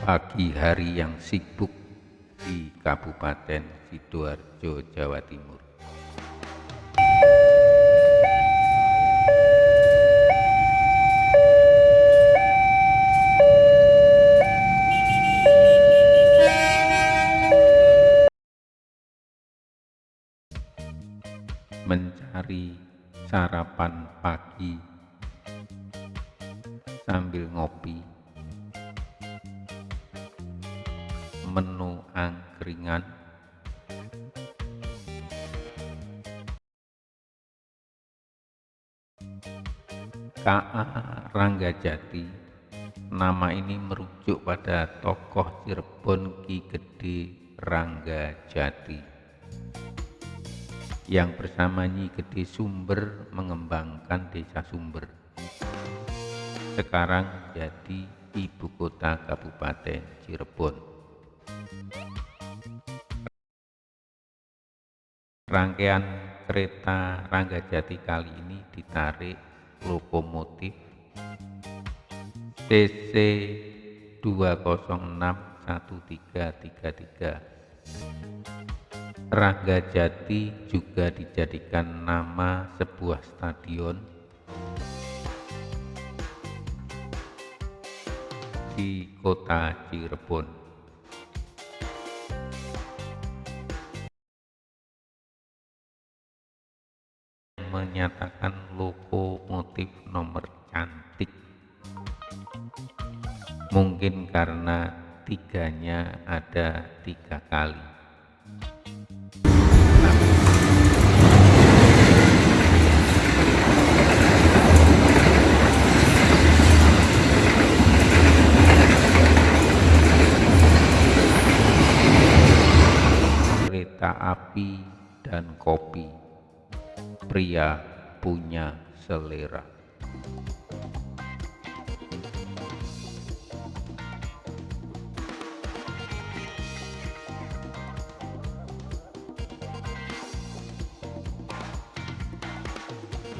pagi hari yang sibuk di Kabupaten Sidoarjo, Jawa Timur. Mencari sarapan pagi sambil ngopi menu angkringan. KA Ranggajati nama ini merujuk pada tokoh Cirebon Ki Gede Ranggajati yang bersama Nyi Gede Sumber mengembangkan desa Sumber. Sekarang jadi ibu kota Kabupaten Cirebon Rangkaian kereta Ranggajati kali ini ditarik lokomotif CC 2061333. Ranggajati juga dijadikan nama sebuah stadion di kota Cirebon. Menyatakan lokomotif nomor cantik. Mungkin karena tiganya ada tiga kali. Kereta api dan kopi pria punya selera